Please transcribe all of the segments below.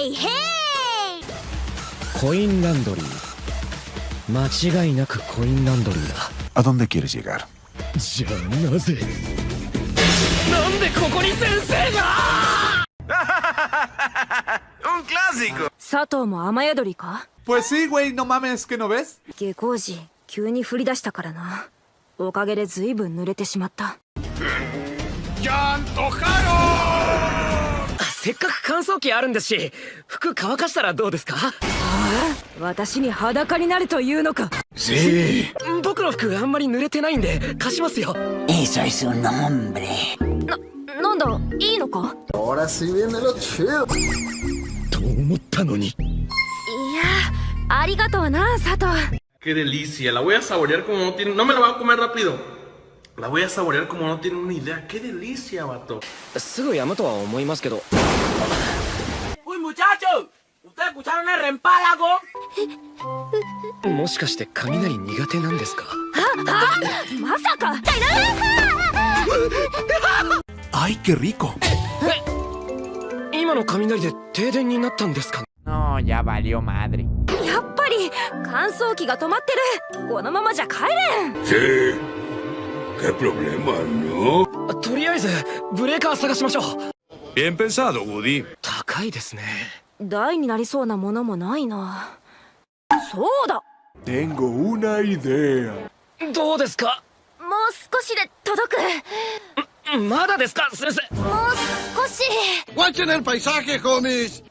へいへいコインランドリー間違いなくコインランドリーだ ¿A dónde quieres llegar? じゃあなぜなんでここに先生が ¡Un clásico! 佐藤も雨宿りか Pues sí, güey, no mames, ¿que no ves? 下校時急に降り出したからなおかげで随分濡れてしまったせっかく乾燥機あるんですし服乾かしたらどうですか？ああ私に裸になるというのか。僕の服あんまり濡れてないんで貸しますよ。いいさいそのんべな、なんだいいのか？と思ったのに。いやありがとうな佐藤。La voy a saborear como no tiene una idea. ¡Qué delicia, vato! すぐやむとは思いますけど ¡Uy, muchachos! ¿Ustedes escucharon el rempálago? もしかして雷苦手なんですかまさか ¡Ay, qué rico! 今の雷で停電になったんですか No, ya valió madre. やっぱり乾燥機が止まってるこのままじゃ帰れん. ¿Qué problema, no? とりあえずブレーカー探しましょう。Bien pensado, Woody. 高いですね。台になりそうなものもないな。そうだ。Tengo una idea. どうですか？もう少しで届く。まだですか？先生。もう少し。¡Guachen el paisaje, homies!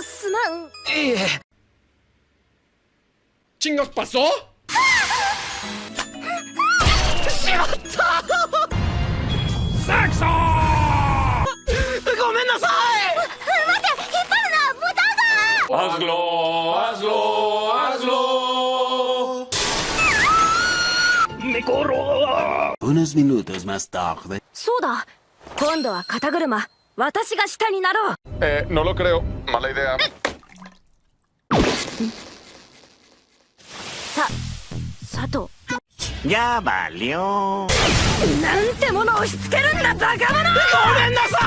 すまん。いいえ ¿Chingos pasó? ごめんなさい ¡Hazlo! ¡Hazlo! ¡Hazlo! Unos minutos más tarde. そうだ今度は肩車私が下になろう Eh, no lo creo. Mala idea. さ佐藤。Ya valió. なんてものを押し付けるんだバカ者！ごめんなさい